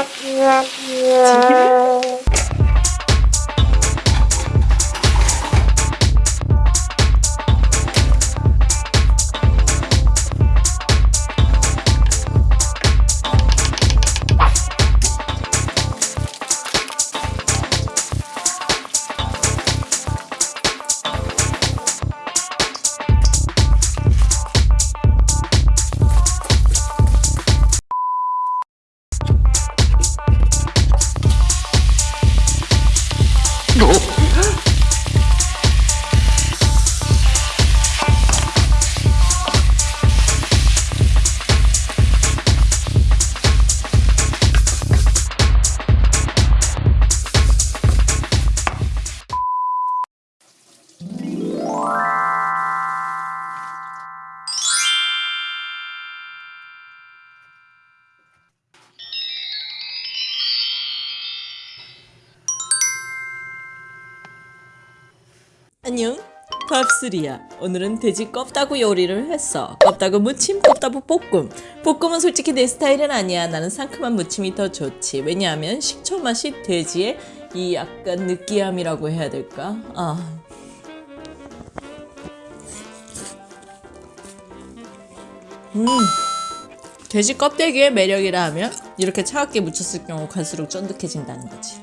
안 녕. 안녕. 밥술이야. 오늘은 돼지 껍다구 요리를 했어. 껍다구 무침 껍다구 볶음. 볶음은 솔직히 내 스타일은 아니야. 나는 상큼한 무침이 더 좋지. 왜냐하면 식초 맛이 돼지의 이 약간 느끼함이라고 해야 될까? 아. 음. 돼지 껍데기의 매력이라 하면 이렇게 차갑게 묻혔을 경우 갈수록 쫀득해진다는 거지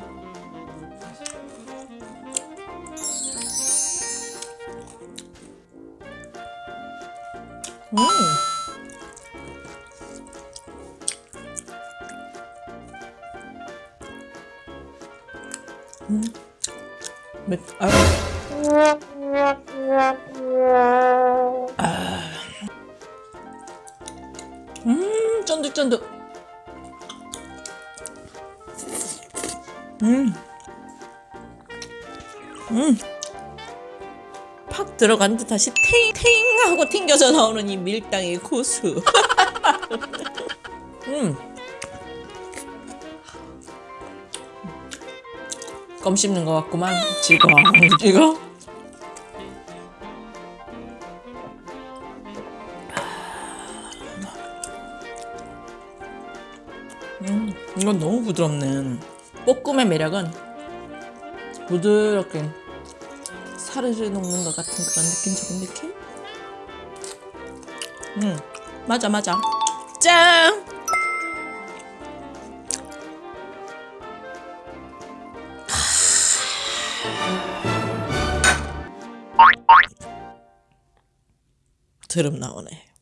음. 음. 맵, 아. 아. 음, 쫀득쫀득. 음. 음. 팍 들어간 듯 다시 탱 탱 하고 튕겨져 나오는 이 밀당의 고수. 음. 껌 씹는 것 같구만. 지금 지금. 음, 이건 너무 부드럽네. 볶음의 매력은 부드럽게 살을 녹는 것 같은 그런 느낌적인 느낌? 음, 맞아, 맞아. 짠! 드럼 나오네.